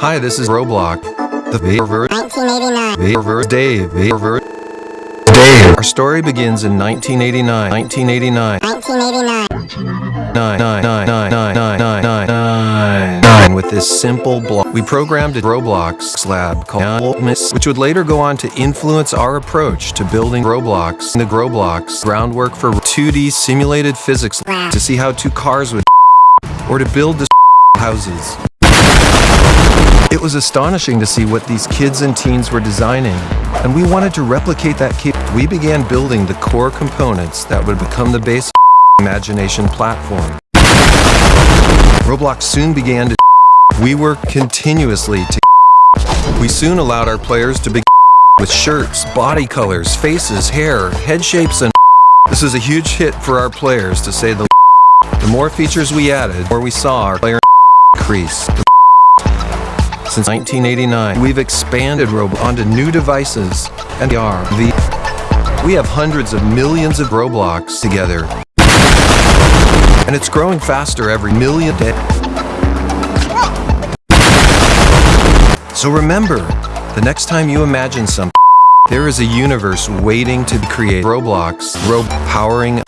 Hi, this is Roblox. The Vaver 1989. Vaver Dave Vaver Dave. Our story begins in 1989. 1989. 1989. 9 with this simple block. We programmed a Roblox slab called Miss, which would later go on to influence our approach to building Roblox the Roblox groundwork for 2D simulated physics to see how two cars would or to build the houses. It was astonishing to see what these kids and teens were designing, and we wanted to replicate that kit. We began building the core components that would become the base imagination platform. Roblox soon began to we worked continuously to we soon allowed our players to begin with shirts, body colors, faces, hair, head shapes, and this was a huge hit for our players to say the the more features we added, more we saw our player increase. Since 1989, we've expanded Roblox onto new devices and VR. The, we have hundreds of millions of Roblox together. And it's growing faster every million day. So remember, the next time you imagine something, there is a universe waiting to create Roblox, Rob powering